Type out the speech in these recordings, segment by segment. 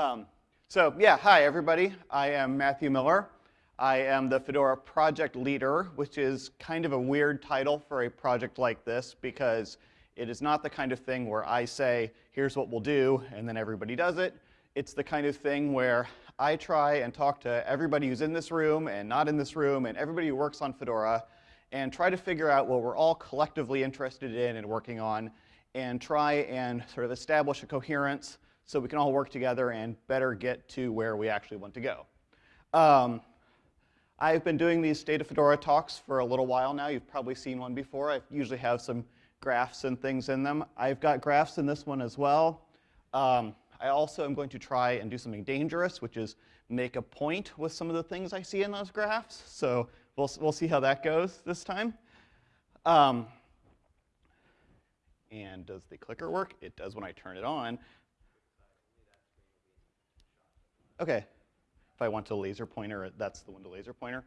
Um, so yeah, hi everybody. I am Matthew Miller. I am the Fedora project leader, which is kind of a weird title for a project like this because it is not the kind of thing where I say, here's what we'll do, and then everybody does it. It's the kind of thing where I try and talk to everybody who's in this room and not in this room and everybody who works on Fedora and try to figure out what we're all collectively interested in and working on and try and sort of establish a coherence so we can all work together and better get to where we actually want to go. Um, I've been doing these State of Fedora talks for a little while now. You've probably seen one before. I usually have some graphs and things in them. I've got graphs in this one as well. Um, I also am going to try and do something dangerous, which is make a point with some of the things I see in those graphs. So we'll, we'll see how that goes this time. Um, and does the clicker work? It does when I turn it on. Okay, if I want to laser pointer, that's the one to laser pointer.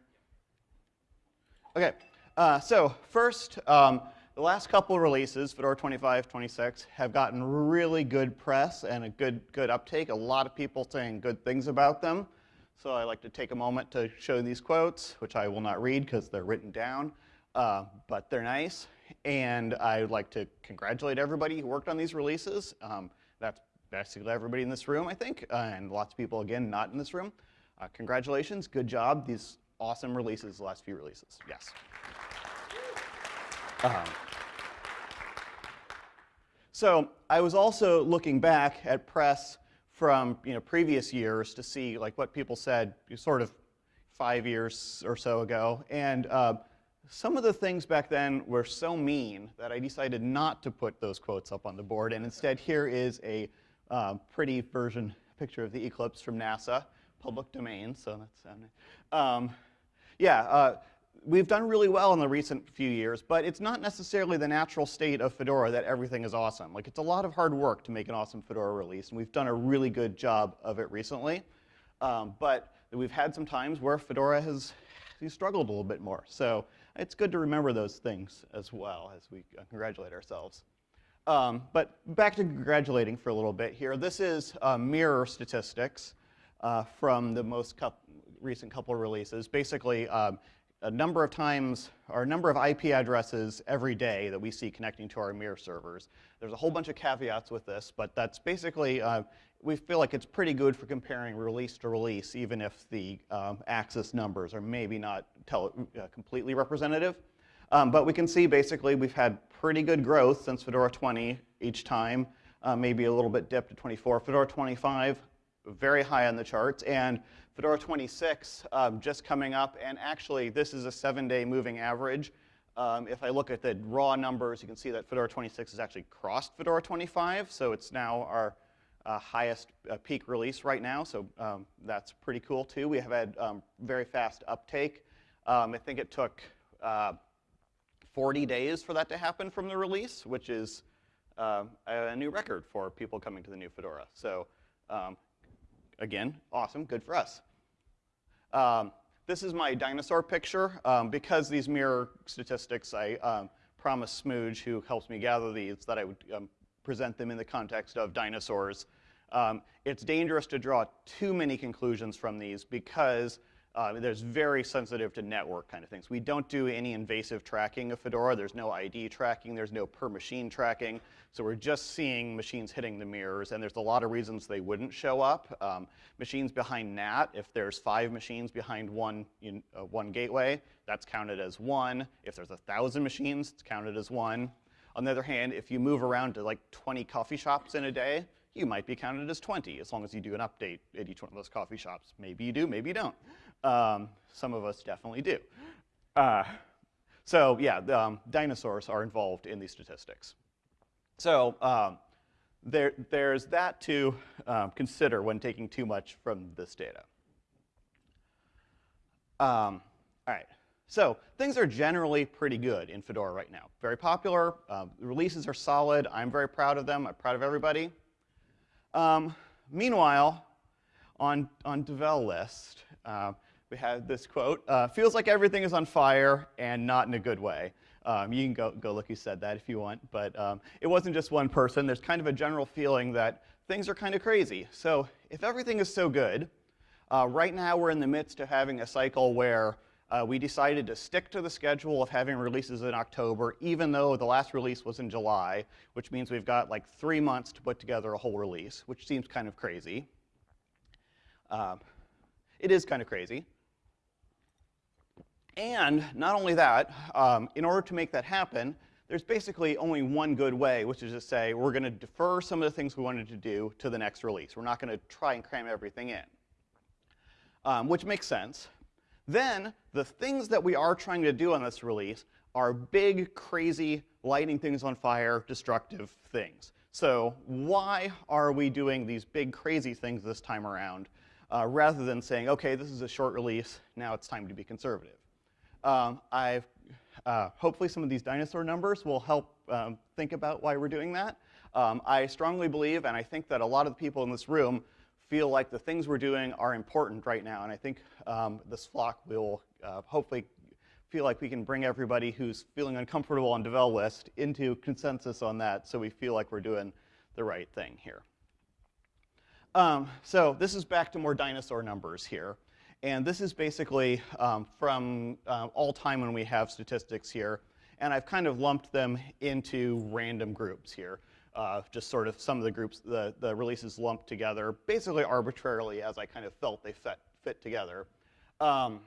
Okay, uh, so first, um, the last couple releases, Fedora 25, 26, have gotten really good press and a good, good uptake. A lot of people saying good things about them. So I like to take a moment to show these quotes, which I will not read because they're written down, uh, but they're nice. And I would like to congratulate everybody who worked on these releases. Um, that's basically everybody in this room, I think, uh, and lots of people, again, not in this room. Uh, congratulations, good job. These awesome releases, the last few releases, yes. Um, so I was also looking back at press from you know, previous years to see like what people said sort of five years or so ago. And uh, some of the things back then were so mean that I decided not to put those quotes up on the board. And instead, here is a uh, pretty version picture of the Eclipse from NASA public domain, so that's um, yeah, uh, we've done really well in the recent few years, but it's not necessarily the natural state of Fedora that everything is awesome. Like, it's a lot of hard work to make an awesome Fedora release, and we've done a really good job of it recently. Um, but we've had some times where Fedora has struggled a little bit more. So it's good to remember those things as well as we congratulate ourselves. Um, but back to congratulating for a little bit here. This is uh, mirror statistics uh, from the most recent couple releases. Basically, um, a number of times, or a number of IP addresses every day that we see connecting to our mirror servers. There's a whole bunch of caveats with this, but that's basically, uh, we feel like it's pretty good for comparing release to release, even if the um, access numbers are maybe not uh, completely representative. Um, but we can see basically we've had pretty good growth since Fedora 20 each time, uh, maybe a little bit dipped to 24. Fedora 25, very high on the charts. And Fedora 26 um, just coming up, and actually this is a seven-day moving average. Um, if I look at the raw numbers, you can see that Fedora 26 has actually crossed Fedora 25, so it's now our uh, highest uh, peak release right now, so um, that's pretty cool too. We have had um, very fast uptake. Um, I think it took uh, 40 days for that to happen from the release, which is uh, a new record for people coming to the new Fedora. So um, again, awesome, good for us. Um, this is my dinosaur picture. Um, because these mirror statistics, I um, promised Smooge, who helps me gather these, that I would um, present them in the context of dinosaurs. It's dangerous to draw too many conclusions from these because uh, there's very sensitive to network kind of things. We don't do any invasive tracking of Fedora. There's no ID tracking. There's no per machine tracking. So we're just seeing machines hitting the mirrors, and there's a lot of reasons they wouldn't show up. Um, machines behind NAT, if there's five machines behind one, in, uh, one gateway, that's counted as one. If there's a thousand machines, it's counted as one. On the other hand, if you move around to like 20 coffee shops in a day, you might be counted as 20, as long as you do an update at each one of those coffee shops. Maybe you do, maybe you don't. Um, some of us definitely do. Uh, so yeah, the, um, dinosaurs are involved in these statistics. So um, there, there's that to um, consider when taking too much from this data. Um, all right, so things are generally pretty good in Fedora right now. Very popular, uh, releases are solid, I'm very proud of them, I'm proud of everybody. Meanwhile, on, on Devel list, uh, we have this quote, uh, feels like everything is on fire and not in a good way. Um, you can go, go look who said that if you want, but um, it wasn't just one person. There's kind of a general feeling that things are kind of crazy. So if everything is so good, uh, right now we're in the midst of having a cycle where uh, we decided to stick to the schedule of having releases in October, even though the last release was in July, which means we've got like three months to put together a whole release, which seems kind of crazy. Uh, it is kind of crazy. And not only that, um, in order to make that happen, there's basically only one good way, which is to say we're going to defer some of the things we wanted to do to the next release. We're not going to try and cram everything in, um, which makes sense. Then the things that we are trying to do on this release are big, crazy, lighting things on fire, destructive things. So why are we doing these big, crazy things this time around, uh, rather than saying, okay, this is a short release, now it's time to be conservative? Um, I've, uh, hopefully some of these dinosaur numbers will help um, think about why we're doing that. Um, I strongly believe, and I think that a lot of the people in this room feel like the things we're doing are important right now. And I think um, this flock will uh, hopefully feel like we can bring everybody who's feeling uncomfortable on devel list into consensus on that so we feel like we're doing the right thing here. Um, so this is back to more dinosaur numbers here. And this is basically um, from uh, all time when we have statistics here. And I've kind of lumped them into random groups here uh, just sort of some of the groups, the, the releases lumped together, basically arbitrarily as I kind of felt they fit, fit together. Um,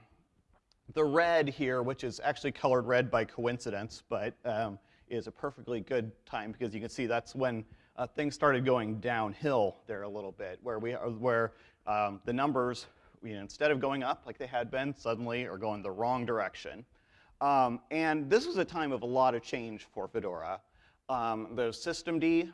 the red here, which is actually colored red by coincidence, but um, is a perfectly good time because you can see that's when uh, things started going downhill there a little bit, where, we, where um, the numbers, you know, instead of going up like they had been, suddenly are going the wrong direction. Um, and this was a time of a lot of change for Fedora. Um, there's systemd,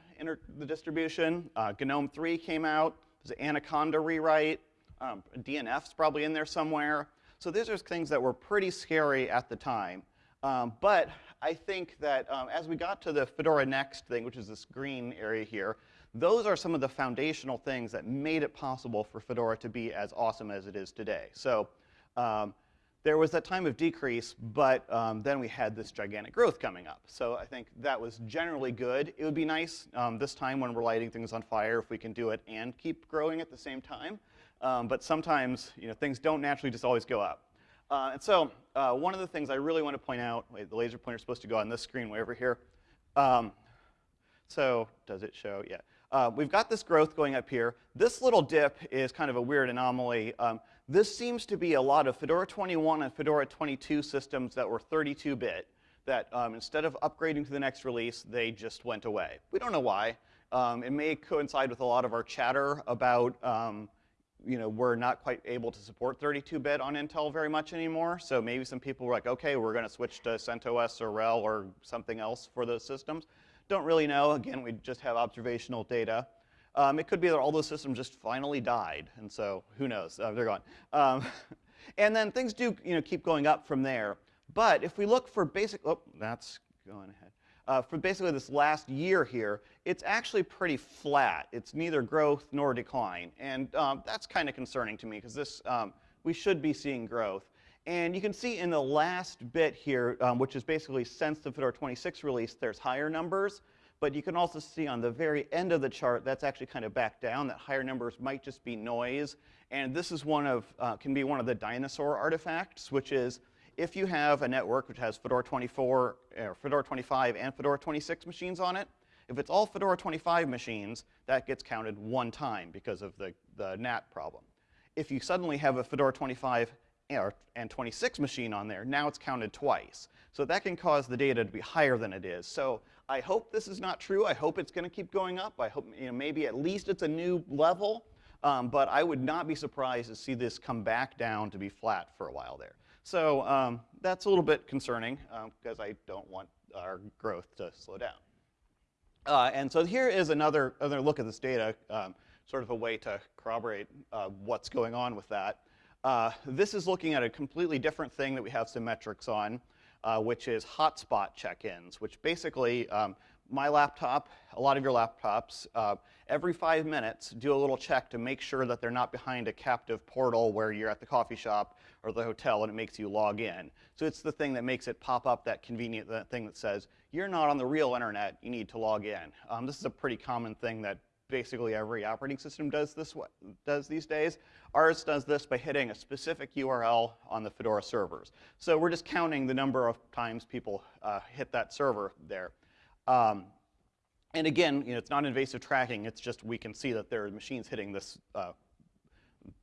the distribution. Uh, GNOME 3 came out. There's an Anaconda rewrite. Um, DNF's probably in there somewhere. So these are things that were pretty scary at the time. Um, but I think that um, as we got to the Fedora Next thing, which is this green area here, those are some of the foundational things that made it possible for Fedora to be as awesome as it is today. So um, there was that time of decrease, but um, then we had this gigantic growth coming up. So I think that was generally good. It would be nice um, this time when we're lighting things on fire if we can do it and keep growing at the same time. Um, but sometimes you know, things don't naturally just always go up. Uh, and so uh, one of the things I really want to point out, wait, the laser pointer is supposed to go on this screen way over here. Um, so does it show? Yeah. Uh, we've got this growth going up here. This little dip is kind of a weird anomaly. Um, this seems to be a lot of Fedora 21 and Fedora 22 systems that were 32-bit that um, instead of upgrading to the next release, they just went away. We don't know why. Um, it may coincide with a lot of our chatter about, um, you know, we're not quite able to support 32-bit on Intel very much anymore. So maybe some people were like, okay, we're going to switch to CentOS or RHEL or something else for those systems. Don't really know. Again, we just have observational data. Um, it could be that all those systems just finally died, and so who knows? Uh, they're gone. Um, and then things do you know, keep going up from there. But if we look for basic, oh, that's going ahead. Uh, for basically this last year here, it's actually pretty flat. It's neither growth nor decline. And um, that's kind of concerning to me because this, um, we should be seeing growth. And you can see in the last bit here, um, which is basically since the Fedora 26 release, there's higher numbers. But you can also see on the very end of the chart, that's actually kind of back down, that higher numbers might just be noise. And this is one of, uh, can be one of the dinosaur artifacts, which is if you have a network which has Fedora 24, or Fedora 25 and Fedora 26 machines on it, if it's all Fedora 25 machines, that gets counted one time because of the, the NAT problem. If you suddenly have a Fedora 25 and 26 machine on there, now it's counted twice. So that can cause the data to be higher than it is. So I hope this is not true. I hope it's going to keep going up. I hope you know, maybe at least it's a new level. Um, but I would not be surprised to see this come back down to be flat for a while there. So um, that's a little bit concerning because um, I don't want our growth to slow down. Uh, and so here is another, another look at this data, um, sort of a way to corroborate uh, what's going on with that. Uh, this is looking at a completely different thing that we have some metrics on uh, which is hotspot check-ins, which basically um, my laptop, a lot of your laptops, uh, every five minutes do a little check to make sure that they're not behind a captive portal where you're at the coffee shop or the hotel and it makes you log in. So it's the thing that makes it pop up that convenient that thing that says, you're not on the real internet, you need to log in. Um, this is a pretty common thing that basically every operating system does this does these days. Ours does this by hitting a specific URL on the Fedora servers. So we're just counting the number of times people uh, hit that server there. Um, and again, you know, it's not invasive tracking. It's just we can see that there are machines hitting this, uh,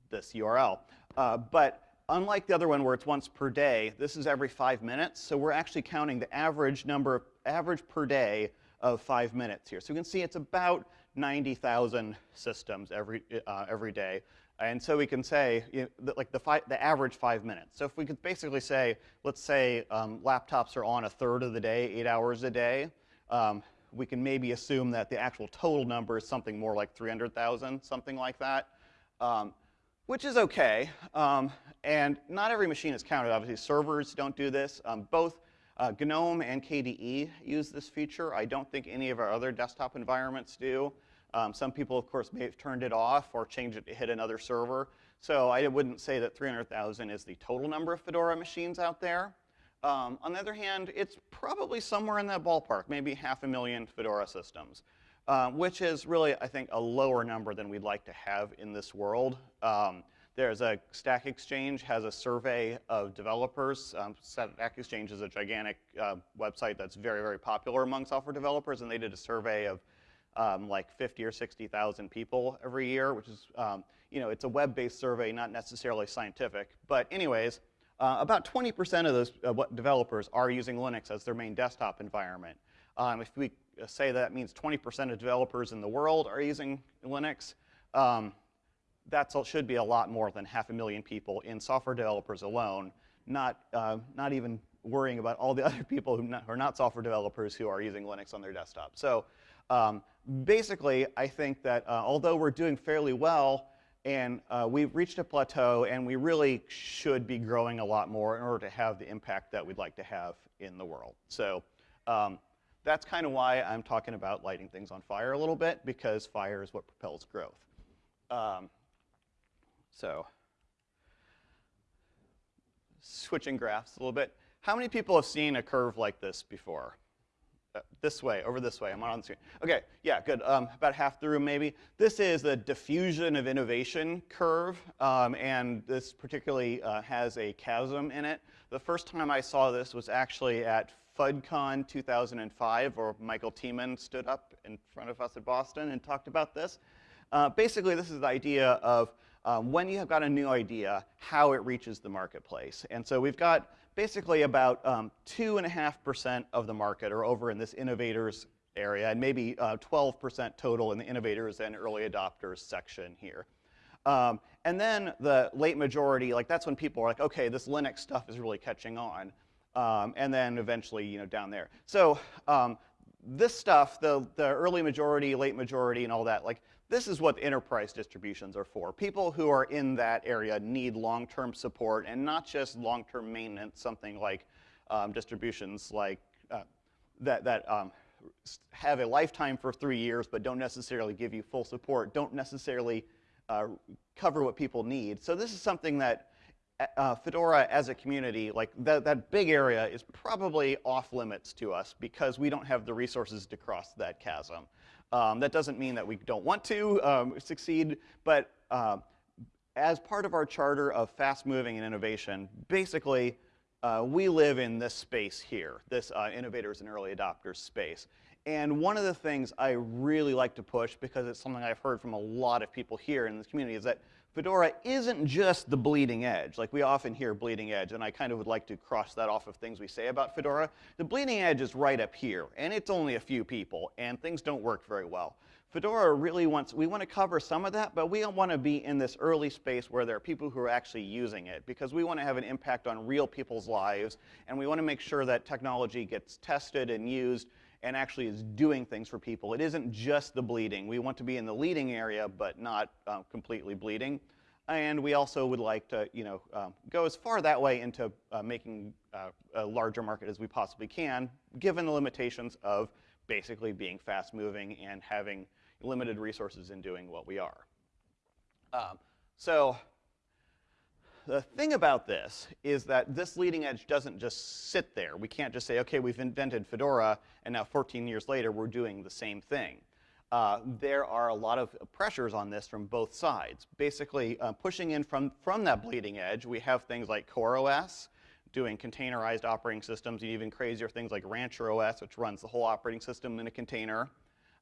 this URL. Uh, but unlike the other one where it's once per day, this is every five minutes. So we're actually counting the average number, of average per day of five minutes here. So you can see it's about 90,000 systems every, uh, every day. And so we can say, you know, like the, the average five minutes. So if we could basically say, let's say um, laptops are on a third of the day, eight hours a day, um, we can maybe assume that the actual total number is something more like 300,000, something like that, um, which is okay. Um, and not every machine is counted. Obviously, servers don't do this. Um, both uh, GNOME and KDE use this feature. I don't think any of our other desktop environments do. Um, some people, of course, may have turned it off or changed it to hit another server. So I wouldn't say that 300,000 is the total number of Fedora machines out there. Um, on the other hand, it's probably somewhere in that ballpark, maybe half a million Fedora systems, uh, which is really, I think, a lower number than we'd like to have in this world. Um, there's a Stack Exchange has a survey of developers. Um, Stack Exchange is a gigantic uh, website that's very, very popular among software developers, and they did a survey of um, like 50 or 60,000 people every year, which is, um, you know, it's a web-based survey, not necessarily scientific. But anyways, uh, about 20% of those uh, developers are using Linux as their main desktop environment. Um, if we say that means 20% of developers in the world are using Linux, um, that should be a lot more than half a million people in software developers alone, not, uh, not even worrying about all the other people who, not, who, are not software developers who are using Linux on their desktop. So um, basically, I think that uh, although we're doing fairly well and uh, we've reached a plateau, and we really should be growing a lot more in order to have the impact that we'd like to have in the world. So um, that's kind of why I'm talking about lighting things on fire a little bit, because fire is what propels growth. Um, so switching graphs a little bit. How many people have seen a curve like this before? Uh, this way, over this way. I'm not on the screen. Okay, yeah, good. Um, about half the room, maybe. This is the diffusion of innovation curve, um, and this particularly uh, has a chasm in it. The first time I saw this was actually at FUDCon 2005, where Michael Tiemann stood up in front of us at Boston and talked about this. Uh, basically, this is the idea of um, when you have got a new idea, how it reaches the marketplace. And so we've got basically about 2.5% um, of the market are over in this innovators area, and maybe 12% uh, total in the innovators and early adopters section here. Um, and then the late majority, like that's when people are like, okay, this Linux stuff is really catching on. Um, and then eventually, you know, down there. So um, this stuff, the, the early majority, late majority, and all that, like this is what enterprise distributions are for. People who are in that area need long-term support and not just long-term maintenance, something like um, distributions like uh, that, that um, have a lifetime for three years but don't necessarily give you full support, don't necessarily uh, cover what people need. So this is something that uh, Fedora as a community, like that, that big area is probably off limits to us because we don't have the resources to cross that chasm. Um, that doesn't mean that we don't want to um, succeed, but uh, as part of our charter of fast moving and innovation, basically, uh, we live in this space here, this uh, innovators and early adopters space. And one of the things I really like to push, because it's something I've heard from a lot of people here in this community, is that Fedora isn't just the bleeding edge. Like we often hear bleeding edge, and I kind of would like to cross that off of things we say about Fedora. The bleeding edge is right up here, and it's only a few people, and things don't work very well. Fedora really wants, we want to cover some of that, but we don't want to be in this early space where there are people who are actually using it, because we want to have an impact on real people's lives, and we want to make sure that technology gets tested and used and actually is doing things for people. It isn't just the bleeding. We want to be in the leading area, but not uh, completely bleeding. And we also would like to, you know, um, go as far that way into uh, making uh, a larger market as we possibly can, given the limitations of basically being fast moving and having limited resources in doing what we are. Um, so the thing about this is that this leading edge doesn't just sit there. We can't just say, okay, we've invented Fedora, and now 14 years later, we're doing the same thing. uh, there are a lot of pressures on this from both sides. Basically, uh, pushing in from, from that bleeding edge, we have things like CoreOS, doing containerized operating systems, and even crazier things like Rancher OS, which runs the whole operating system in a container.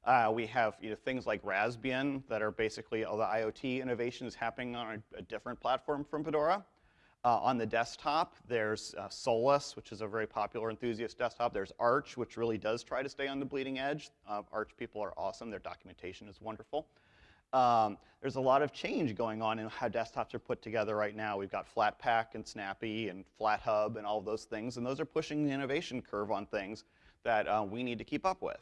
Uh, we have you know, things like Raspbian that are basically all the IoT innovations happening on a, a different platform from Fedora. Uh, on the desktop, there's uh, Solus, which is a very popular enthusiast desktop. There's Arch, which really does try to stay on the bleeding edge. Uh, Arch people are awesome. Their documentation is wonderful. Um, there's a lot of change going on in how desktops are put together right now. We've got Flatpak and Snappy and FlatHub and all those things, and those are pushing the innovation curve on things that uh, we need to keep up with.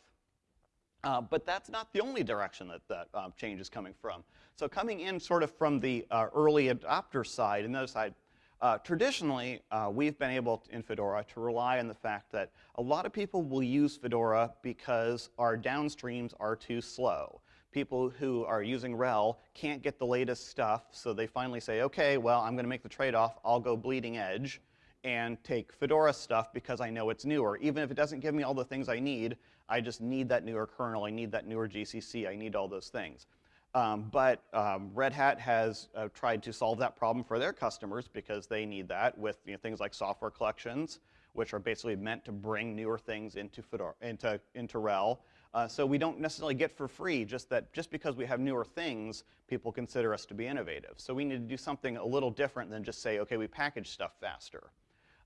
Uh, but that's not the only direction that that um, change is coming from. So coming in sort of from the uh, early adopter side and the other side, uh, traditionally, uh, we've been able to, in Fedora to rely on the fact that a lot of people will use Fedora because our downstreams are too slow. People who are using RHEL can't get the latest stuff, so they finally say, okay, well, I'm going to make the trade-off. I'll go bleeding edge and take Fedora stuff because I know it's newer. Even if it doesn't give me all the things I need, I just need that newer kernel. I need that newer GCC. I need all those things. Um, but um, Red Hat has uh, tried to solve that problem for their customers because they need that with you know, things like software collections, which are basically meant to bring newer things into, Fedora, into, into RHEL. Uh, so we don't necessarily get for free just that just because we have newer things, people consider us to be innovative. So we need to do something a little different than just say, okay, we package stuff faster.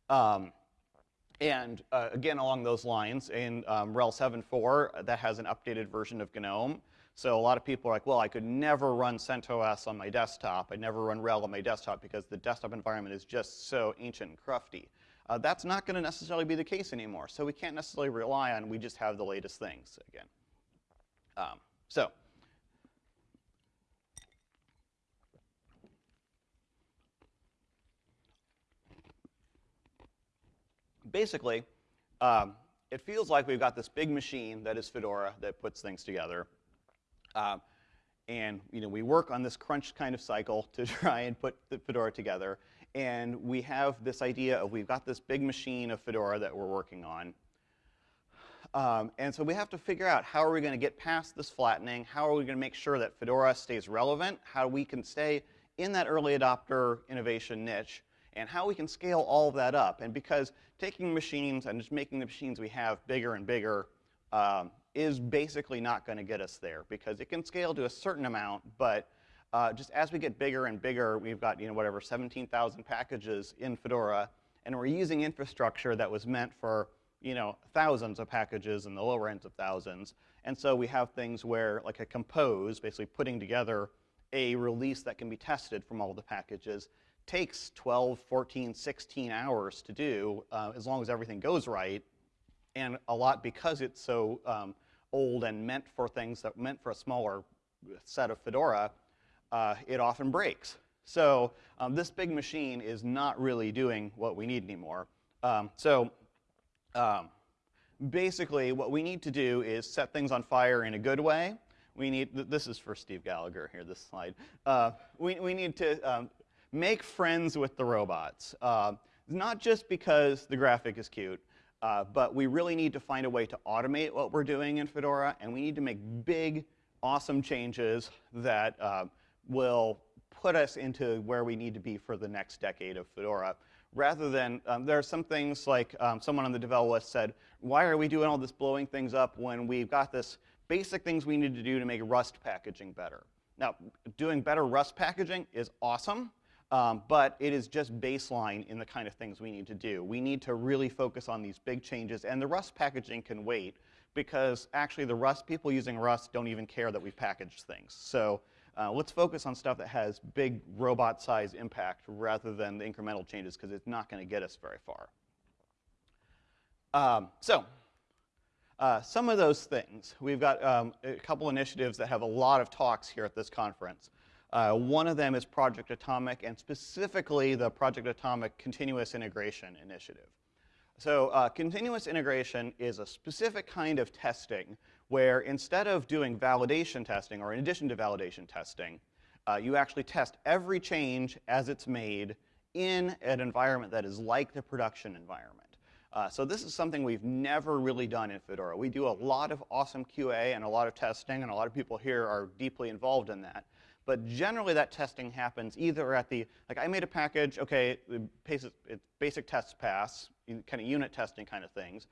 Um, and uh, again, along those lines, in um, RHEL 7.4, that has an updated version of GNOME. So a lot of people are like, well, I could never run CentOS on my desktop. I'd never run RHEL on my desktop because the desktop environment is just so ancient and crufty. Uh, that's not going to necessarily be the case anymore. So we can't necessarily rely on we just have the latest things again. Um, so basically, um, it feels like we've got this big machine that is Fedora that puts things together. Uh, and you know, we work on this crunch kind of cycle to try and put the Fedora together. And we have this idea of we've got this big machine of Fedora that we're working on. Um, and so we have to figure out how are we going to get past this flattening? How are we going to make sure that Fedora stays relevant? How we can stay in that early adopter innovation niche? And how we can scale all of that up. And because taking machines and just making the machines we have bigger and bigger um, is basically not going to get us there because it can scale to a certain amount, but uh, just as we get bigger and bigger, we've got, you know, whatever, 17,000 packages in Fedora, and we're using infrastructure that was meant for, you know, thousands of packages and the lower ends of thousands. And so we have things where, like a compose, basically putting together a release that can be tested from all the packages, takes 12, 14, 16 hours to do, uh, as long as everything goes right, and a lot because it's so um, old and meant for things that meant for a smaller set of Fedora, uh, it often breaks. So um, this big machine is not really doing what we need anymore. Um, so um, basically what we need to do is set things on fire in a good way. We need, this is for Steve Gallagher here, this slide. Uh, we, we need to um, make friends with the robots. Uh, not just because the graphic is cute, uh, but we really need to find a way to automate what we're doing in Fedora, and we need to make big, awesome changes that uh, will put us into where we need to be for the next decade of Fedora. Rather than, um, there are some things like um, someone on the devel list said, why are we doing all this blowing things up when we've got this basic things we need to do to make Rust packaging better? Now, doing better Rust packaging is awesome, um, but it is just baseline in the kind of things we need to do. We need to really focus on these big changes, and the Rust packaging can wait because actually the Rust people using Rust don't even care that we've packaged things. So uh, let's focus on stuff that has big robot size impact rather than the incremental changes because it's not going to get us very far. Um, so uh, some of those things, we've got um, a couple initiatives that have a lot of talks here at this conference. Uh, one of them is Project Atomic, and specifically the Project Atomic Continuous Integration Initiative. So uh, continuous integration is a specific kind of testing where instead of doing validation testing, or in addition to validation testing, uh, you actually test every change as it's made in an environment that is like the production environment. Uh, so this is something we've never really done in Fedora. We do a lot of awesome QA and a lot of testing, and a lot of people here are deeply involved in that. But generally, that testing happens either at the, like I made a package, okay, basic, basic tests pass, kind of unit testing kind of things,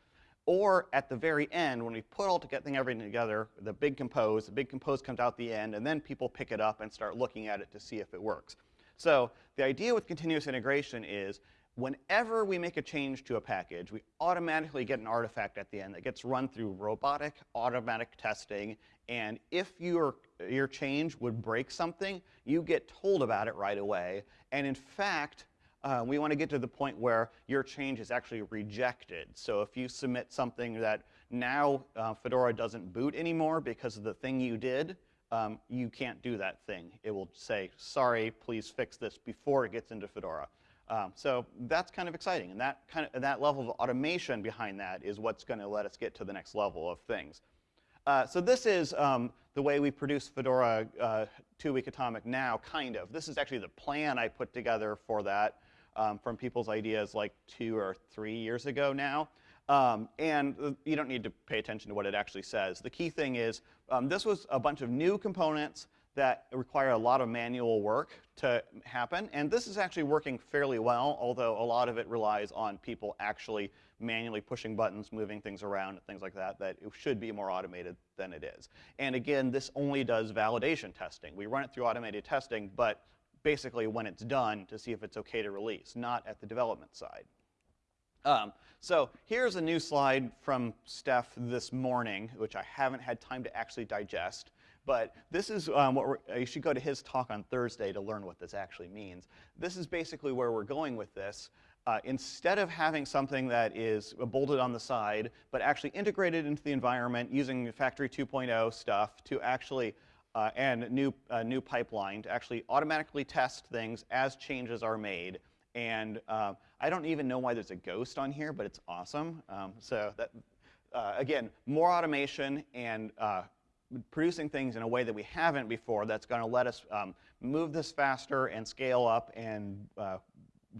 or at the very end, when we put all together, everything together, the big compose, the big compose comes out the end, and then people pick it up and start looking at it to see if it works. So the idea with continuous integration is whenever we make a change to a package, we automatically get an artifact at the end that gets run through robotic automatic testing. And if your, your change would break something, you get told about it right away. And in fact, uh, we want to get to the point where your change is actually rejected. So if you submit something that now uh, Fedora doesn't boot anymore because of the thing you did, um, you can't do that thing. It will say, sorry, please fix this before it gets into Fedora. Um, so that's kind of exciting. And that, kind of, that level of automation behind that is what's going to let us get to the next level of things. Uh, so this is um, the way we produce Fedora uh, 2-week atomic now, kind of. This is actually the plan I put together for that um, from people's ideas like two or three years ago now. Um, and uh, you don't need to pay attention to what it actually says. The key thing is um, this was a bunch of new components that require a lot of manual work to happen. And this is actually working fairly well, although a lot of it relies on people actually manually pushing buttons, moving things around, things like that, that it should be more automated than it is. And again, this only does validation testing. We run it through automated testing, but basically when it's done to see if it's okay to release, not at the development side. Um, so here's a new slide from Steph this morning, which I haven't had time to actually digest. But this is um, what you should go to his talk on Thursday to learn what this actually means. This is basically where we're going with this. Uh, instead of having something that is bolted on the side, but actually integrated into the environment using Factory 2.0 stuff to actually, uh, and new, uh, new pipeline to actually automatically test things as changes are made. And uh, I don't even know why there's a ghost on here, but it's awesome. Um, so that, uh, again, more automation and uh, producing things in a way that we haven't before that's going to let us um, move this faster and scale up and uh,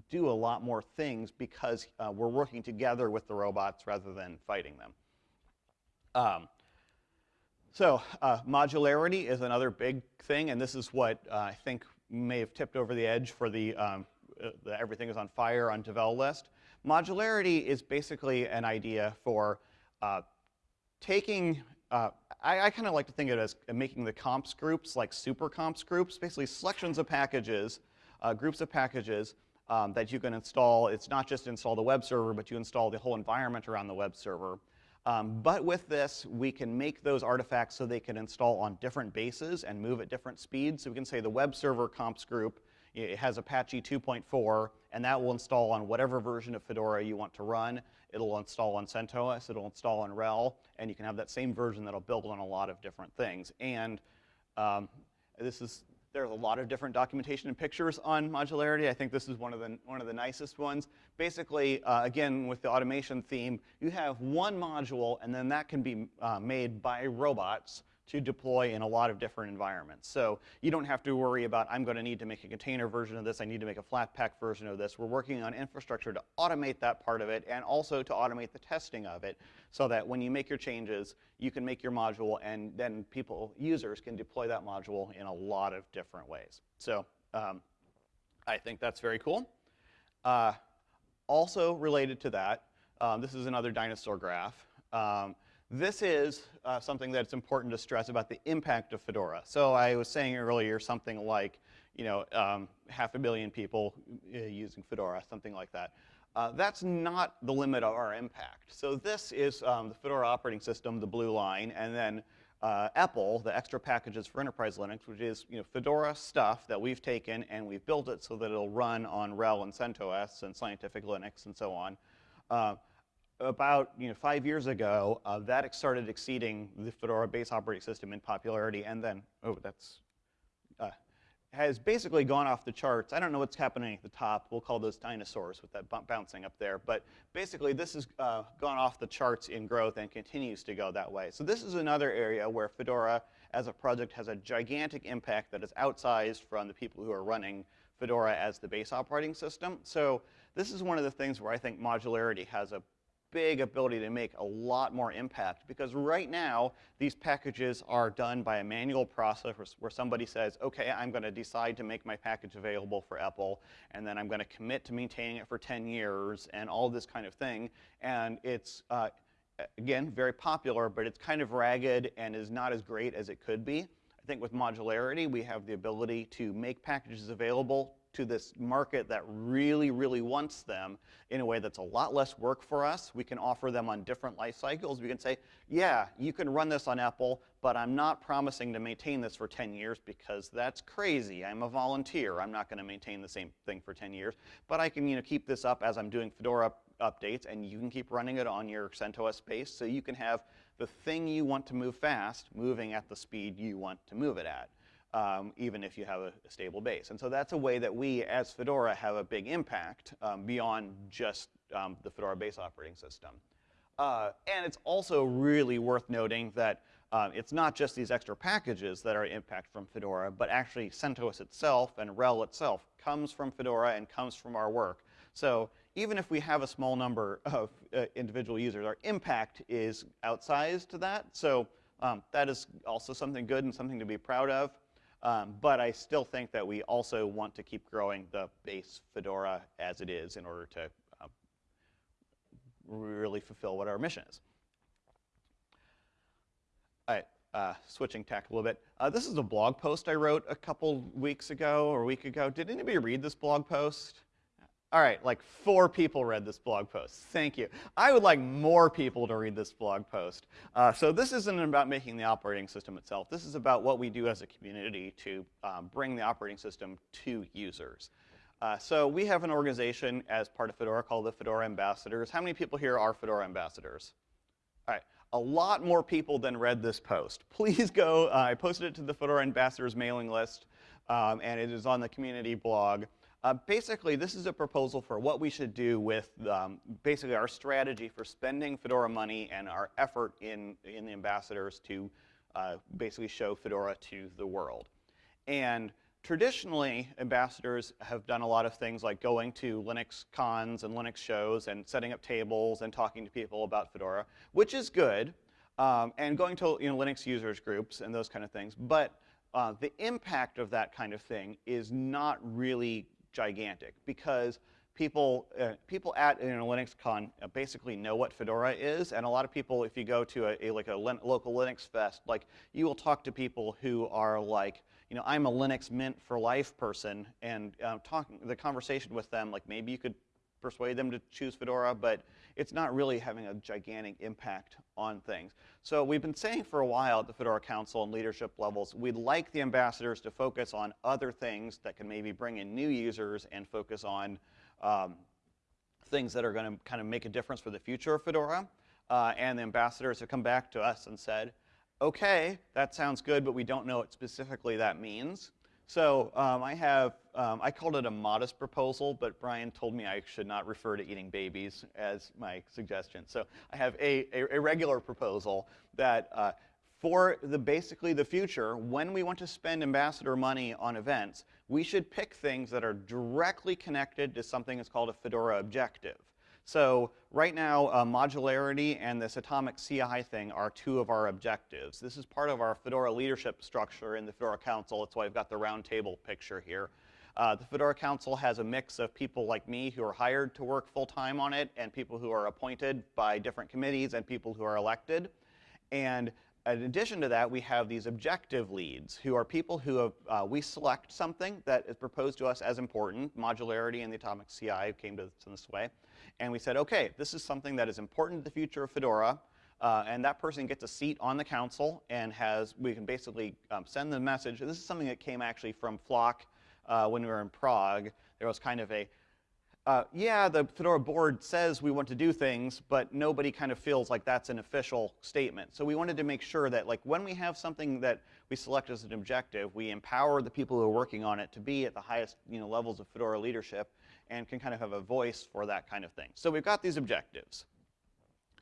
do a lot more things because uh, we're working together with the robots rather than fighting them. Um, so uh, modularity is another big thing, and this is what uh, I think may have tipped over the edge for the, um, uh, the everything is on fire on Devel list. Modularity is basically an idea for uh, taking uh, I, I kind of like to think of it as making the comps groups like super comps groups, basically selections of packages, uh, groups of packages um, that you can install. It's not just install the web server, but you install the whole environment around the web server. Um, but with this, we can make those artifacts so they can install on different bases and move at different speeds. So we can say the web server comps group it has Apache 2.4, and that will install on whatever version of Fedora you want to run. It'll install on CentOS, it'll install on RHEL, and you can have that same version that'll build on a lot of different things. And um, this is, there's a lot of different documentation and pictures on modularity. I think this is one of the, one of the nicest ones. Basically, uh, again, with the automation theme, you have one module, and then that can be uh, made by robots to deploy in a lot of different environments. So you don't have to worry about, I'm going to need to make a container version of this, I need to make a Flatpak version of this. We're working on infrastructure to automate that part of it and also to automate the testing of it so that when you make your changes, you can make your module and then people, users can deploy that module in a lot of different ways. So um, I think that's very cool. Uh, also related to that, um, this is another dinosaur graph. Um, this is uh, something that's important to stress about the impact of Fedora. So I was saying earlier something like, you know, um, half a billion people uh, using Fedora, something like that. Uh, that's not the limit of our impact. So this is um, the Fedora operating system, the blue line, and then uh, EPEL, the extra packages for enterprise Linux, which is you know, Fedora stuff that we've taken and we've built it so that it'll run on RHEL and CentOS and Scientific Linux and so on. About you know, five years ago, uh, that started exceeding the Fedora base operating system in popularity, and then, oh, that's, uh, has basically gone off the charts. I don't know what's happening at the top. We'll call those dinosaurs with that bouncing up there. But basically, this has uh, gone off the charts in growth and continues to go that way. So this is another area where Fedora as a project has a gigantic impact that is outsized from the people who are running Fedora as the base operating system. So this is one of the things where I think modularity has a big ability to make a lot more impact because right now these packages are done by a manual process where somebody says, okay, I'm going to decide to make my package available for EPEL and then I'm going to commit to maintaining it for 10 years and all this kind of thing. And it's, uh, again, very popular, but it's kind of ragged and is not as great as it could be. I think with modularity, we have the ability to make packages available to this market that really, really wants them in a way that's a lot less work for us. We can offer them on different life cycles. We can say, yeah, you can run this on EPEL, but I'm not promising to maintain this for 10 years because that's crazy. I'm a volunteer. I'm not going to maintain the same thing for 10 years. But I can you know, keep this up as I'm doing Fedora updates, and you can keep running it on your CentOS base so you can have the thing you want to move fast moving at the speed you want to move it at um, even if you have a, stable base. And so that's a way that we, as Fedora, have a big impact um, beyond just um, the Fedora base operating system. Uh, and it's also really worth noting that um, it's not just these extra packages that are impact from Fedora, but actually CentOS itself and RHEL itself comes from Fedora and comes from our work. So even if we have a small number of uh, individual users, our impact is outsized to that. So um, that is also something good and something to be proud of. Um, but I still think that we also want to keep growing the base Fedora as it is in order to uh, really fulfill what our mission is. All right, uh, switching tack a little bit. Uh, this is a blog post I wrote a couple weeks ago or a week ago. Did anybody read this blog post? All right, like four people read this blog post. Thank you. I would like more people to read this blog post. Uh, so this isn't about making the operating system itself. This is about what we do as a community to um, bring the operating system to users. Uh, so we have an organization as part of Fedora called the Fedora Ambassadors. How many people here are Fedora Ambassadors? All right, a lot more people than read this post. Please go, uh, I posted it to the Fedora Ambassadors mailing list, um, and it is on the community blog. Uh, basically, this is a proposal for what we should do with um, basically our strategy for spending Fedora money and our effort in, in the ambassadors to uh, basically show Fedora to the world. And traditionally, ambassadors have done a lot of things like going to Linux cons and Linux shows and setting up tables and talking to people about Fedora, which is good, um, and going to you know, Linux users groups and those kind of things. But uh, the impact of that kind of thing is not really gigantic because people, uh, people at you know, LinuxCon uh, basically know what Fedora is, and a lot of people, if you go to a, a like a local Linux fest, like you will talk to people who are like, you know, I'm a Linux Mint for life person, and uh, talking the conversation with them, like maybe you could persuade them to choose Fedora, but it's not really having a gigantic impact on things. So we've been saying for a while at the Fedora Council and leadership levels, we'd like the ambassadors to focus on other things that can maybe bring in new users and focus on um, things that are going to kind of make a difference for the future of Fedora. Uh, and the ambassadors have come back to us and said, okay, that sounds good, but we don't know what specifically that means. So um, I have, um, I called it a modest proposal, but Brian told me I should not refer to eating babies as my suggestion. So I have a, a, a regular proposal that uh, for the basically the future, when we want to spend ambassador money on events, we should pick things that are directly connected to something that's called a Fedora objective. So right now, uh, modularity and this atomic CI thing are two of our objectives. This is part of our Fedora leadership structure in the Fedora Council. That's why I've got the round table picture here. Uh, the Fedora Council has a mix of people like me who are hired to work full-time on it and people who are appointed by different committees and people who are elected. And in addition to that, we have these objective leads, who are people who have, uh, we select something that is proposed to us as important, modularity and the atomic CI came to this way, and we said, okay, this is something that is important to the future of Fedora, uh, and that person gets a seat on the council and has, we can basically um, send the message, this is something that came actually from Flock uh, when we were in Prague. There was kind of a, uh, yeah, the Fedora board says we want to do things, but nobody kind of feels like that's an official statement. So we wanted to make sure that like when we have something that we select as an objective, we empower the people who are working on it to be at the highest you know, levels of Fedora leadership and can kind of have a voice for that kind of thing. So we've got these objectives.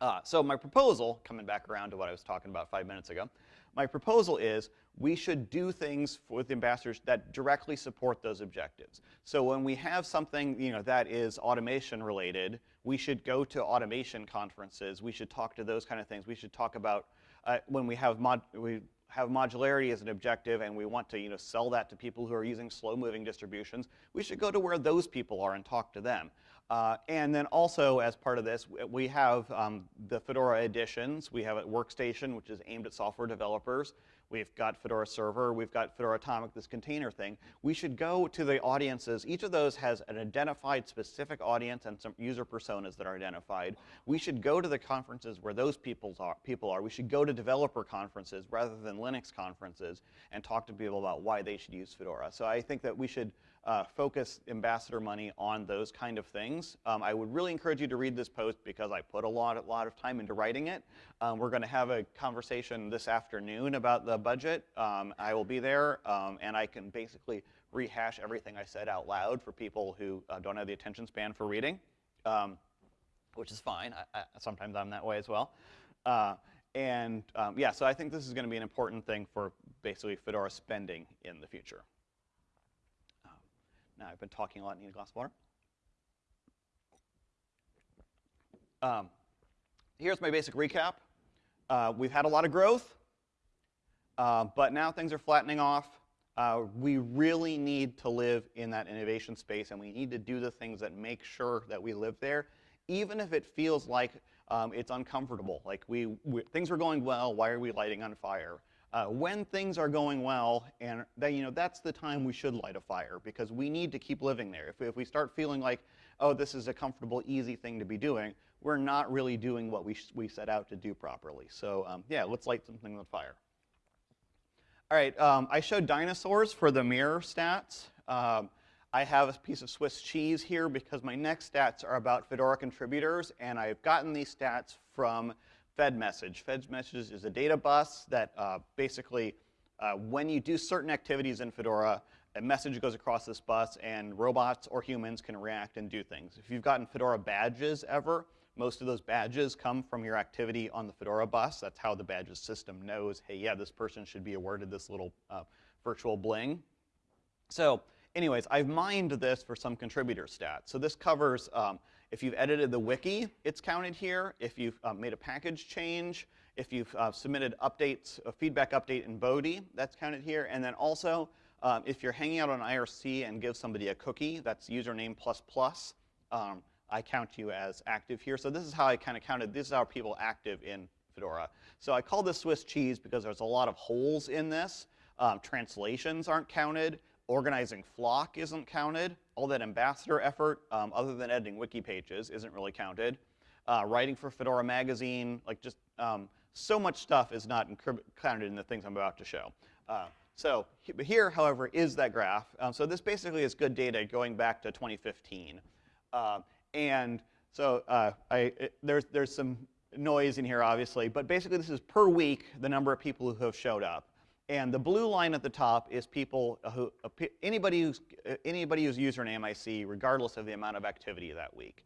Uh, so my proposal, coming back around to what I was talking about five minutes ago, my proposal is we should do things with ambassadors that directly support those objectives. So when we have something you know, that is automation related, we should go to automation conferences. We should talk to those kind of things. We should talk about uh, when we have mod we have modularity as an objective and we want to you know, sell that to people who are using slow-moving distributions, we should go to where those people are and talk to them. Uh, and then also, as part of this, we have um, the Fedora editions. We have a workstation, which is aimed at software developers. We've got Fedora Server. We've got Fedora Atomic, this container thing. We should go to the audiences. Each of those has an identified specific audience and some user personas that are identified. We should go to the conferences where those are, people are. We should go to developer conferences rather than Linux conferences and talk to people about why they should use Fedora. So I think that we should uh, focus ambassador money on those kind of things. Um, I would really encourage you to read this post because I put a lot, a lot of time into writing it. Um, we're going to have a conversation this afternoon about the budget. Um, I will be there, um, and I can basically rehash everything I said out loud for people who uh, don't have the attention span for reading, um, which is fine. I, I, sometimes I'm that way as well. Uh, and um, yeah, so I think this is going to be an important thing for basically Fedora spending in the future. Now, I've been talking a lot. Need a glass of water? Um, here's my basic recap. Uh, we've had a lot of growth, uh, but now things are flattening off. Uh, we really need to live in that innovation space, and we need to do the things that make sure that we live there, even if it feels like um, it's uncomfortable. Like we, we, things are going well, why are we lighting on fire? Uh, when things are going well, and you know, that's the time we should light a fire because we need to keep living there. If we, if we start feeling like, oh, this is a comfortable, easy thing to be doing, we're not really doing what we, we set out to do properly. So um, yeah, let's light something on fire. All right, um, I showed dinosaurs for the mirror stats. Um, I have a piece of Swiss cheese here because my next stats are about Fedora contributors, and I've gotten these stats from FedMessage. FedMessage is a data bus that uh, basically, uh, when you do certain activities in Fedora, a message goes across this bus and robots or humans can react and do things. If you've gotten Fedora badges ever, most of those badges come from your activity on the Fedora bus. That's how the badges system knows, hey, yeah, this person should be awarded this little uh, virtual bling. So anyways, I've mined this for some contributor stats. So this covers um, if you've edited the wiki, it's counted here. If you've uh, made a package change, if you've uh, submitted updates, a feedback update in Bodhi, that's counted here. And then also, um, if you're hanging out on IRC and give somebody a cookie, that's username plus plus, um, I count you as active here. So this is how I kind of counted, this is how people active in Fedora. So I call this Swiss cheese because there's a lot of holes in this. Um, translations aren't counted. Organizing Flock isn't counted. All that ambassador effort, um, other than editing wiki pages, isn't really counted. Uh, writing for Fedora Magazine, like just um, so much stuff is not counted in the things I'm about to show. Uh, so here, however, is that graph. Um, so this basically is good data going back to 2015. Uh, and so uh, I, it, there's, there's some noise in here, obviously, but basically this is per week the number of people who have showed up. And the blue line at the top is people who, anybody who's, anybody whose username I see, regardless of the amount of activity that week.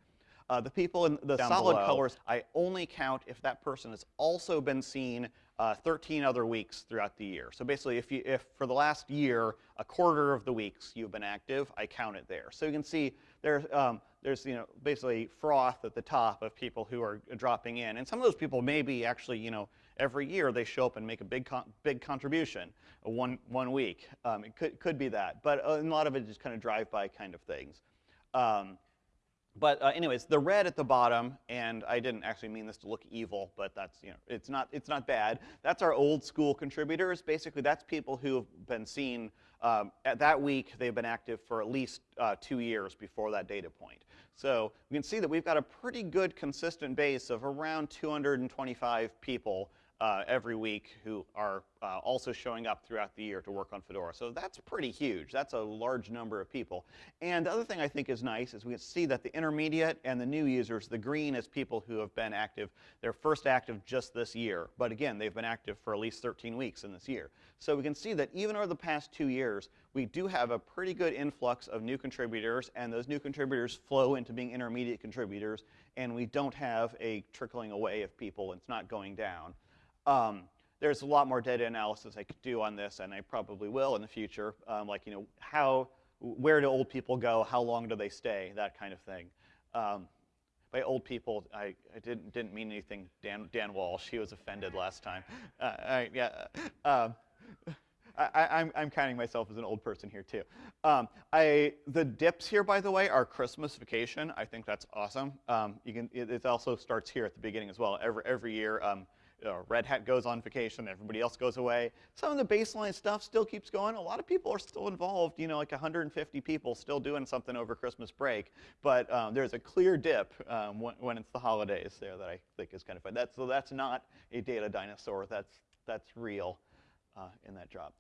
Uh, the people in the solid below. colors, I only count if that person has also been seen uh, 13 other weeks throughout the year. So basically, if, you, if for the last year, a quarter of the weeks you've been active, I count it there. So you can see there's, um, there's you know, basically froth at the top of people who are dropping in. And some of those people may be actually, you know, every year they show up and make a big, con big contribution one, one week. Um, it could, could be that. But uh, a lot of it is kind of drive-by kind of things. Um, but uh, anyways, the red at the bottom, and I didn't actually mean this to look evil, but that's, you know, it's not, it's not bad. That's our old school contributors. Basically, that's people who have been seen um, at that week, they've been active for at least uh, two years before that data point. So we can see that we've got a pretty good consistent base of around 225 people uh, every week who are uh, also showing up throughout the year to work on Fedora. So that's pretty huge. That's a large number of people. And the other thing I think is nice is we can see that the intermediate and the new users, the green is people who have been active. They're first active just this year. But again, they've been active for at least 13 weeks in this year. So we can see that even over the past two years, we do have a pretty good influx of new contributors, and those new contributors flow into being intermediate contributors, and we don't have a trickling away of people. It's not going down. Um, there's a lot more data analysis I could do on this, and I probably will in the future. Um, like, you know, how, where do old people go? How long do they stay? That kind of thing. Um, by old people, I, I, didn't, didn't mean anything, Dan, Dan Walsh. He was offended last time. Uh, I, yeah, um, I, am I'm, I'm counting myself as an old person here too. Um, I, the dips here, by the way, are Christmas vacation. I think that's awesome. Um, you can, it, it, also starts here at the beginning as well. Every, every year, um, uh, Red Hat goes on vacation, everybody else goes away. Some of the baseline stuff still keeps going. A lot of people are still involved, you know, like 150 people still doing something over Christmas break. But um, there's a clear dip um, when, when, it's the holidays there that I think is kind of fun. That's, so that's not a data dinosaur. That's, that's real uh, in that job.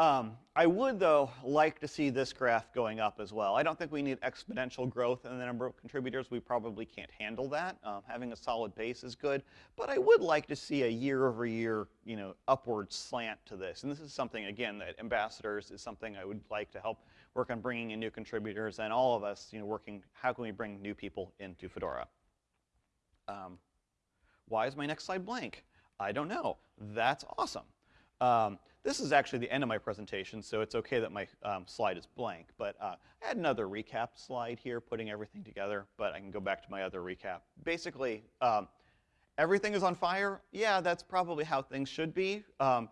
Um, I would, though, like to see this graph going up as well. I don't think we need exponential growth in the number of contributors. We probably can't handle that. Um, having a solid base is good. But I would like to see a year-over-year, you know, upward slant to this. And this is something, again, that ambassadors is something I would like to help work on bringing in new contributors and all of us, you know, working, how can we bring new people into Fedora? Um, why is my next slide blank? I don't know. That's awesome. Um, this is actually the end of my presentation, so it's okay that my um, slide is blank. But uh, I had another recap slide here, putting everything together, but I can go back to my other recap. Basically, um, everything is on fire. Yeah, that's probably how things should be. Um,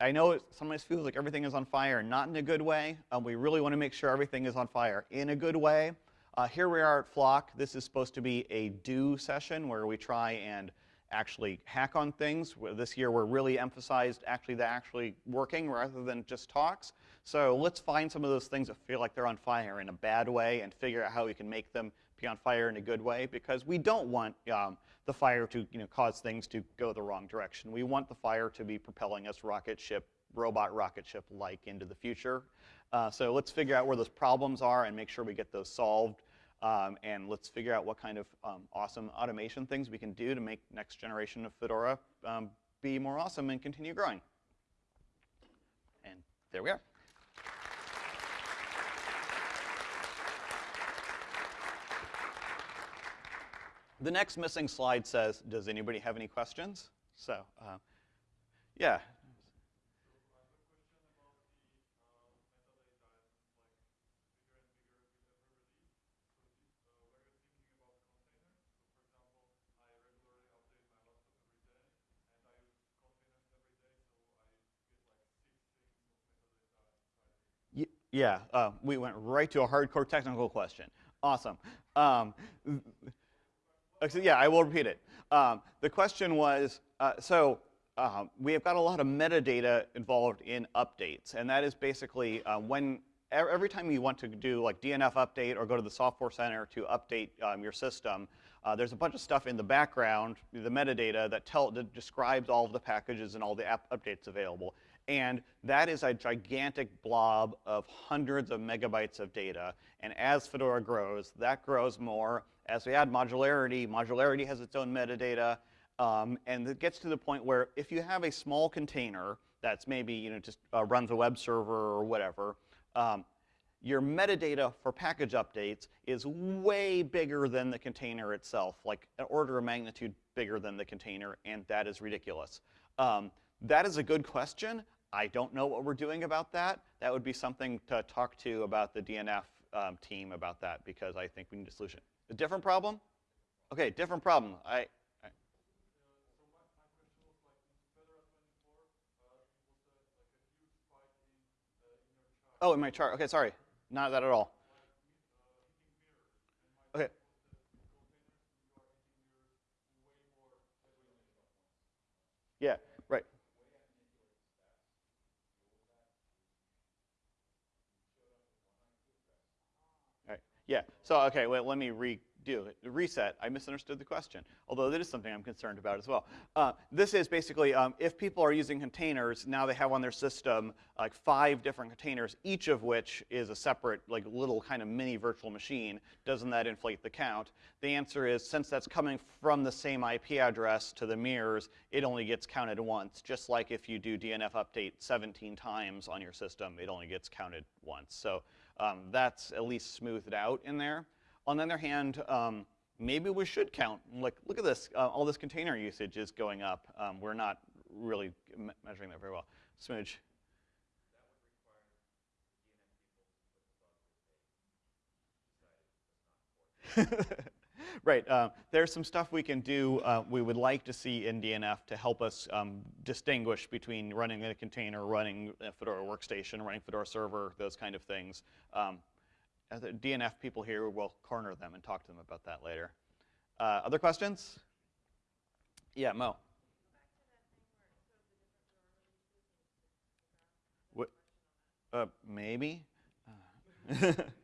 I know it sometimes feels like everything is on fire, not in a good way. Um, we really want to make sure everything is on fire in a good way. Uh, here we are at Flock. This is supposed to be a do session where we try and actually hack on things. This year we're really emphasized actually the actually working rather than just talks. So let's find some of those things that feel like they're on fire in a bad way and figure out how we can make them be on fire in a good way because we don't want um, the fire to you know, cause things to go the wrong direction. We want the fire to be propelling us rocket ship, robot rocket ship-like into the future. Uh, so let's figure out where those problems are and make sure we get those solved. Um, and let's figure out what kind of um, awesome automation things we can do to make next generation of Fedora um, be more awesome and continue growing. And there we are. The next missing slide says, does anybody have any questions? So, uh, yeah, Yeah, uh, we went right to a hardcore technical question. Awesome. Um, yeah, I will repeat it. Um, the question was, uh, so uh, we have got a lot of metadata involved in updates, and that is basically uh, when every time you want to do like DNF update or go to the software center to update um, your system, uh, there's a bunch of stuff in the background, the metadata that, tell, that describes all of the packages and all the app updates available. And that is a gigantic blob of hundreds of megabytes of data. And as Fedora grows, that grows more. As we add modularity, modularity has its own metadata. Um, and it gets to the point where if you have a small container that's maybe you know, just uh, runs a web server or whatever, um, your metadata for package updates is way bigger than the container itself, like an order of magnitude bigger than the container, and that is ridiculous. Um, that is a good question. I don't know what we're doing about that. That would be something to talk to about the DNF um, team about that because I think we need a solution. A different problem? Okay, different problem. I, I Oh, in my chart. Okay, sorry. Not that at all. Okay. Yeah. Yeah, so okay, well, let me redo it. Reset, I misunderstood the question, although that is something I'm concerned about as well. Uh, this is basically, um, if people are using containers, now they have on their system like five different containers, each of which is a separate, like little kind of mini virtual machine. Doesn't that inflate the count? The answer is, since that's coming from the same IP address to the mirrors, it only gets counted once. Just like if you do DNF update 17 times on your system, it only gets counted once. So um, that's at least smoothed out in there. On the other hand, um, maybe we should count, like, look at this, uh, all this container usage is going up. Um, we're not really me- measuring that very well. Smooge. right. Um, there's some stuff we can do. Uh, we would like to see in DNF to help us um, distinguish between running a container, running a Fedora workstation, running Fedora server, those kind of things. Um, the DNF people here will corner them and talk to them about that later. Uh, other questions? Yeah, Mo. What, uh, maybe.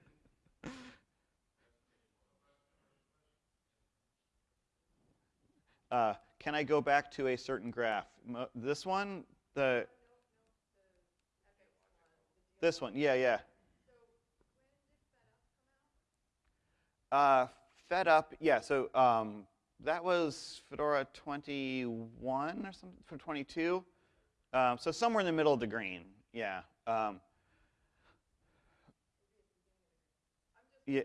Uh, can I go back to a certain graph? This one, the this one, yeah, yeah. Uh, fed up, yeah. So um, that was Fedora 21 or something, for 22. Um, so somewhere in the middle of the green, yeah. Um, yeah.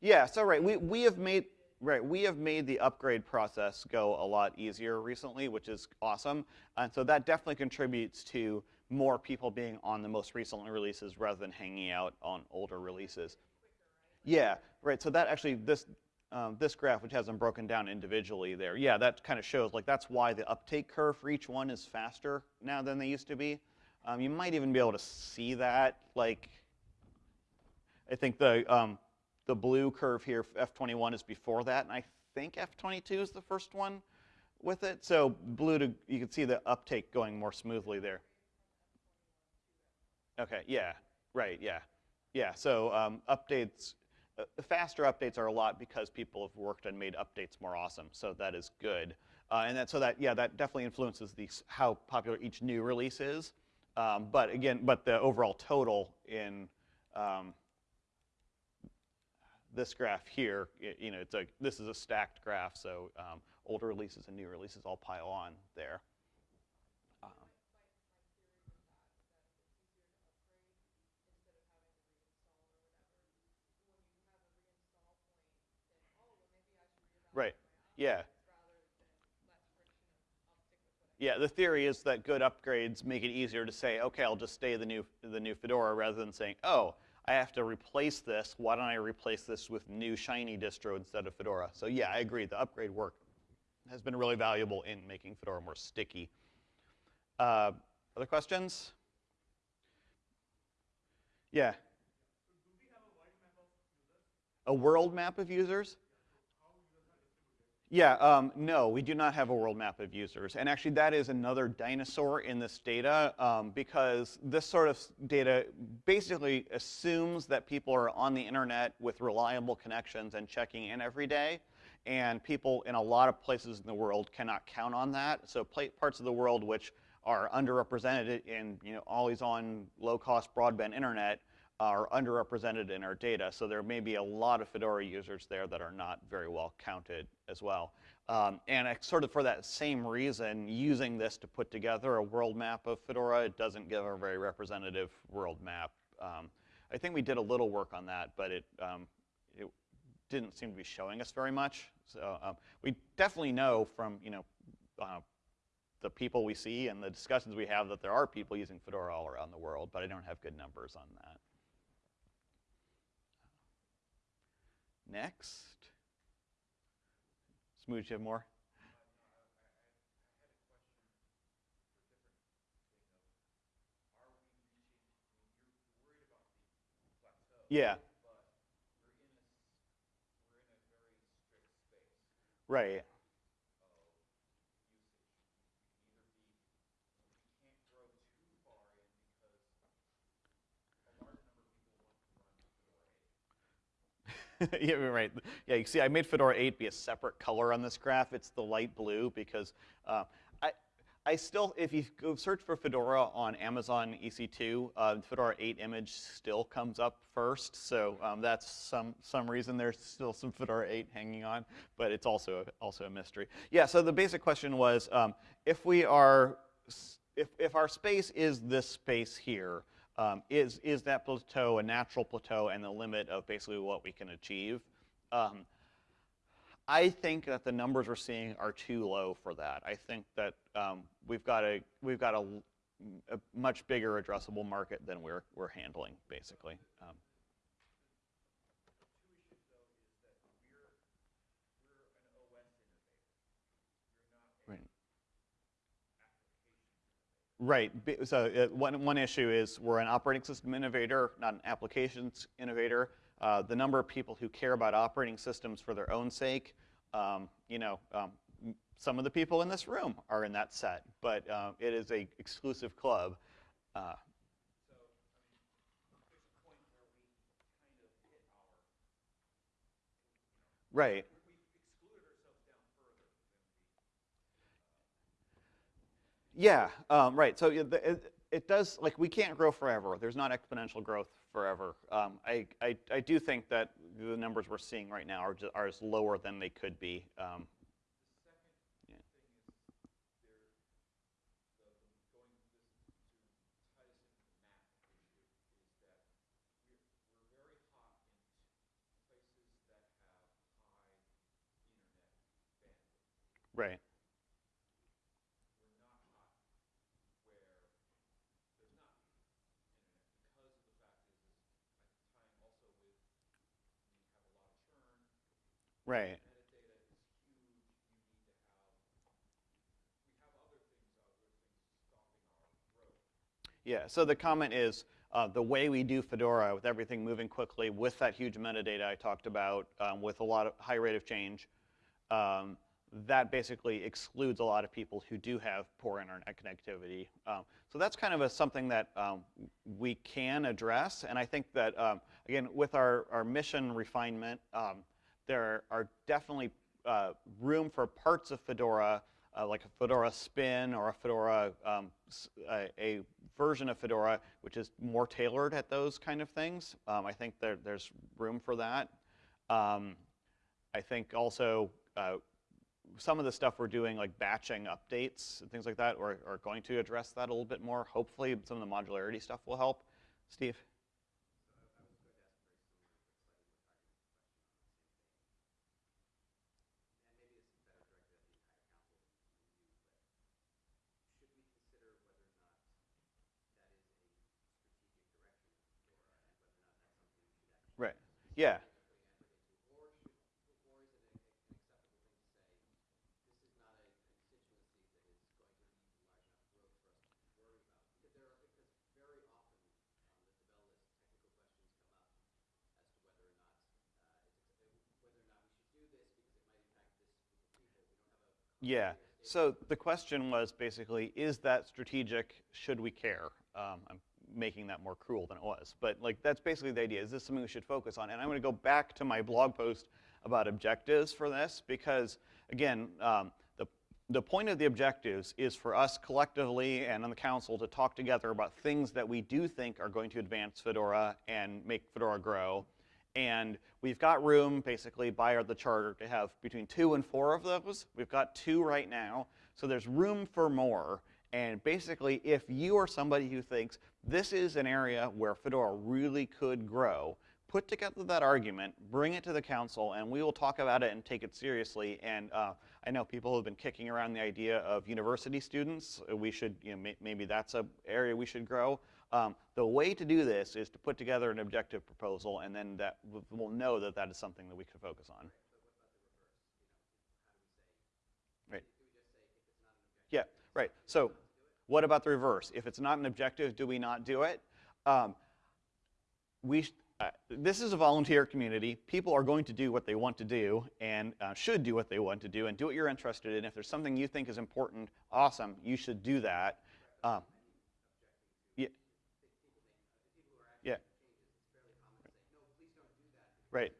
Yeah. So right, we we have made Right, we have made the upgrade process go a lot easier recently, which is awesome. And so that definitely contributes to more people being on the most recent releases rather than hanging out on older releases. Yeah, right. So that actually, this um, this graph, which has them broken down individually there, yeah, that kind of shows like that's why the uptake curve for each one is faster now than they used to be. Um, you might even be able to see that, like, I think the um, the blue curve here, F21 is before that, and I think F22 is the first one with it. So blue to, you can see the uptake going more smoothly there. Okay, yeah, right, yeah. Yeah, so um, updates, uh, faster updates are a lot because people have worked and made updates more awesome, so that is good. Uh, and that, so that, yeah, that definitely influences the, how popular each new release is. Um, but again, but the overall total in um, this graph here, you know, it's a, this is a stacked graph, so um, older releases and new releases all pile on there. Right, yeah. Yeah, the theory is that good upgrades make it easier to say, okay, I'll just stay the new, the new Fedora rather than saying, oh, I have to replace this. Why don't I replace this with new shiny distro instead of Fedora? So yeah, I agree. The upgrade work has been really valuable in making Fedora more sticky. Uh, other questions? Yeah. A world map of users? Yeah, um, no, we do not have a world map of users. And actually that is another dinosaur in this data um, because this sort of data basically assumes that people are on the internet with reliable connections and checking in every day. And people in a lot of places in the world cannot count on that. So parts of the world which are underrepresented in you know, always on low cost broadband internet are underrepresented in our data. So there may be a lot of Fedora users there that are not very well counted as well. Um, and sort of for that same reason, using this to put together a world map of Fedora, it doesn't give a very representative world map. Um, I think we did a little work on that, but it, um, it didn't seem to be showing us very much. So um, we definitely know from, you know, uh, the people we see and the discussions we have that there are people using Fedora all around the world, but I don't have good numbers on that. Next. Smooge, you have more? Yeah. Right. yeah, right. Yeah, you see, I made Fedora 8 be a separate color on this graph. It's the light blue because uh, I, I still, if you go search for Fedora on Amazon EC2, uh, Fedora 8 image still comes up first. So um, that's some some reason there's still some Fedora 8 hanging on, but it's also also a mystery. Yeah. So the basic question was, um, if we are, if if our space is this space here, um, is, is that plateau a natural plateau and the limit of basically what we can achieve? Um, I think that the numbers we're seeing are too low for that. I think that um, we've got a we've got a, a, much bigger addressable market than we're we're handling, basically. Right. So uh, one, one issue is we're an operating system innovator, not an applications innovator. Uh, the number of people who care about operating systems for their own sake, um, you know, um, some of the people in this room are in that set, but uh, it is a exclusive club. Uh, right. Yeah, um, right. So it, it, does, like, we can't grow forever. There's not exponential growth forever. Um, I, I, I, do think that the numbers we're seeing right now are, just, are lower than they could be. Um, Right. Right. Yeah, so the comment is uh, the way we do Fedora with everything moving quickly with that huge metadata I talked about um, with a lot of high rate of change, um, that basically excludes a lot of people who do have poor internet connectivity. Um, so that's kind of a, something that um, we can address. And I think that, um, again, with our, our mission refinement, um, there are definitely uh, room for parts of Fedora, uh, like a Fedora spin or a Fedora, um, a, a, version of Fedora which is more tailored at those kind of things. Um, I think there, there's room for that. Um, I think also uh, some of the stuff we're doing, like batching updates and things like that, are, are going to address that a little bit more. Hopefully some of the modularity stuff will help. Steve? Yeah. Yeah. So the question was basically, is that strategic? Should we care? Um, I'm making that more cruel than it was. But like that's basically the idea. Is this something we should focus on? And I'm going to go back to my blog post about objectives for this because, again, um, the, the point of the objectives is for us collectively and on the council to talk together about things that we do think are going to advance Fedora and make Fedora grow. And we've got room, basically, by the charter to have between two and four of those. We've got two right now, so there's room for more. And basically, if you are somebody who thinks this is an area where Fedora really could grow, put together that argument, bring it to the council, and we will talk about it and take it seriously. And uh, I know people have been kicking around the idea of university students. We should, you know, may maybe that's an area we should grow. Um, the way to do this is to put together an objective proposal, and then that we'll know that that is something that we can focus on. Right. Yeah. Right. So what about the reverse? If it's not an objective, do we not do it? Um, we uh, this is a volunteer community. People are going to do what they want to do and uh, should do what they want to do and do what you're interested in. If there's something you think is important, awesome, you should do that. Um, yeah. Yeah. Right.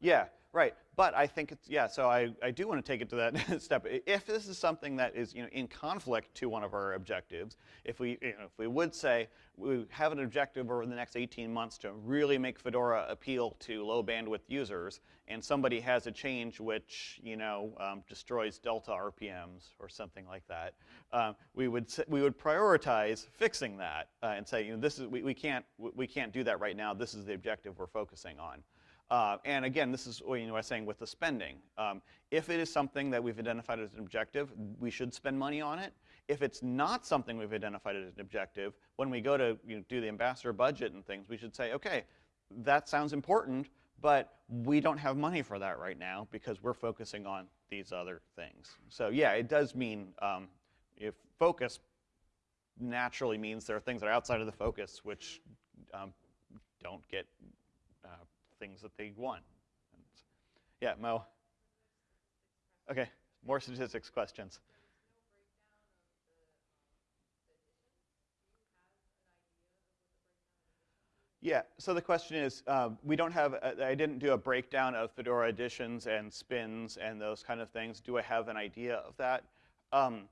Yeah. Right, but I think it's, yeah, so I, I do want to take it to that step. If this is something that is, you know, in conflict to one of our objectives, if we, you know, if we would say we have an objective over the next 18 months to really make Fedora appeal to low bandwidth users, and somebody has a change which, you know, um, destroys delta RPMs or something like that, um, we would we would prioritize fixing that uh, and say, you know, this is we, we can't we can't do that right now. This is the objective we're focusing on. Uh, and again, this is what you know, I was saying with the spending. Um, if it is something that we've identified as an objective, we should spend money on it. If it's not something we've identified as an objective, when we go to you know, do the ambassador budget and things, we should say, okay, that sounds important, but we don't have money for that right now because we're focusing on these other things. So yeah, it does mean um, if focus naturally means there are things that are outside of the focus which um, don't get things that they want. And yeah, Mo. Okay, more statistics questions. Yeah, so the question is, um, we don't have, a, I didn't do a breakdown of Fedora editions and spins and those kind of things. Do I have an idea of that? Um,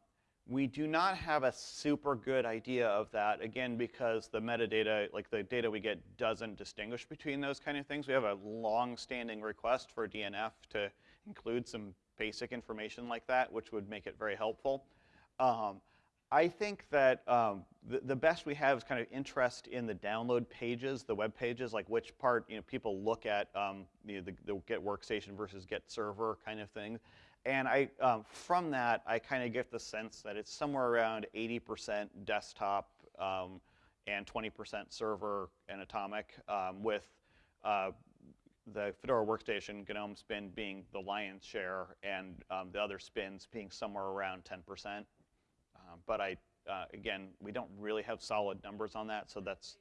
we do not have a super good idea of that, again, because the metadata, like the data we get doesn't distinguish between those kind of things. We have a long-standing request for DNF to include some basic information like that, which would make it very helpful. Um, I think that um, the, the, best we have is kind of interest in the download pages, the web pages, like which part you know people look at um, you know, the, the, get workstation versus get server kind of thing. And I, um, from that, I kind of get the sense that it's somewhere around 80% desktop um, and 20% server and Atomic, um, with uh, the Fedora workstation GNOME spin being the lion's share and um, the other spins being somewhere around 10%. Um, but I, uh, again, we don't really have solid numbers on that, so that's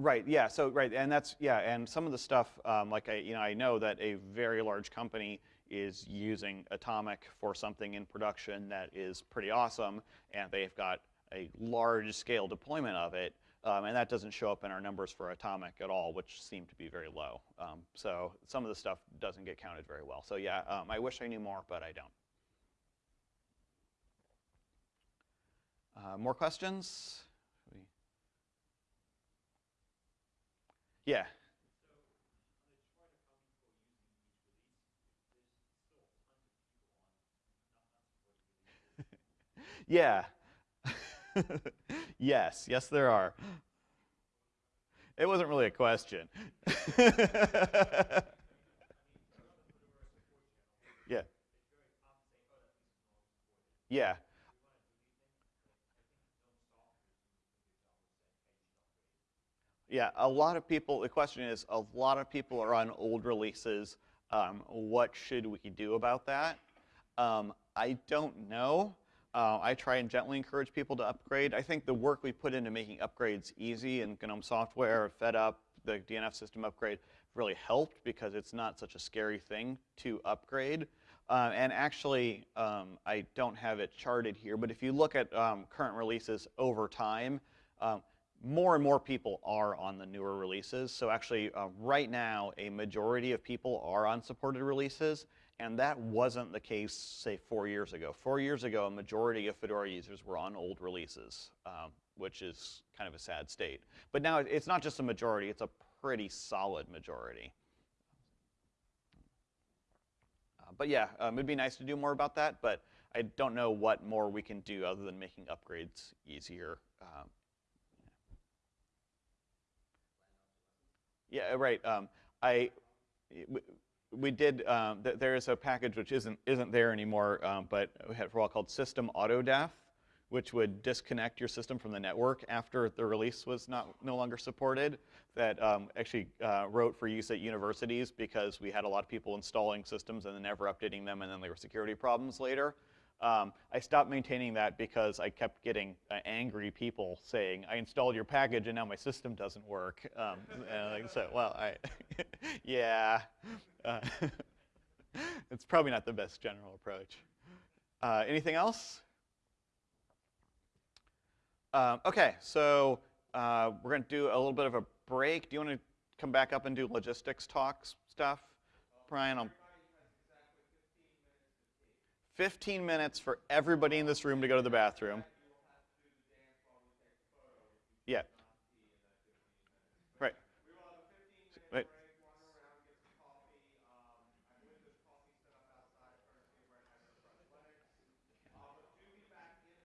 Right. Yeah. So right, and that's yeah, and some of the stuff um, like I you know I know that a very large company is using Atomic for something in production that is pretty awesome, and they've got a large scale deployment of it, um, and that doesn't show up in our numbers for Atomic at all, which seem to be very low. Um, so some of the stuff doesn't get counted very well. So yeah, um, I wish I knew more, but I don't. Uh, more questions? Yeah. yeah. yes, yes there are. It wasn't really a question. yeah. Yeah. Yeah, a lot of people, the question is, a lot of people are on old releases. Um, what should we do about that? Um, I don't know. Uh, I try and gently encourage people to upgrade. I think the work we put into making upgrades easy in GNOME software, FedUp, the DNF system upgrade really helped because it's not such a scary thing to upgrade. Uh, and actually, um, I don't have it charted here, but if you look at um, current releases over time, um, more and more people are on the newer releases. So actually, uh, right now, a majority of people are on supported releases, and that wasn't the case, say, four years ago. Four years ago, a majority of Fedora users were on old releases, um, which is kind of a sad state. But now it's not just a majority, it's a pretty solid majority. Uh, but yeah, um, it'd be nice to do more about that, but I don't know what more we can do other than making upgrades easier. Um, Yeah, right. Um, I, we, did, um, th there is a package which isn't, isn't there anymore, um, but we had for a while called System Autodeath, which would disconnect your system from the network after the release was not, no longer supported, that um, actually uh, wrote for use at universities because we had a lot of people installing systems and then never updating them and then there were security problems later. Um, I stopped maintaining that because I kept getting uh, angry people saying, I installed your package and now my system doesn't work. Um, and so, well, I, yeah, uh, it's probably not the best general approach. Uh, anything else? Um, okay, so uh, we're going to do a little bit of a break. Do you want to come back up and do logistics talks stuff? Brian, I'll 15 minutes for everybody in this room to go to the bathroom. Yeah,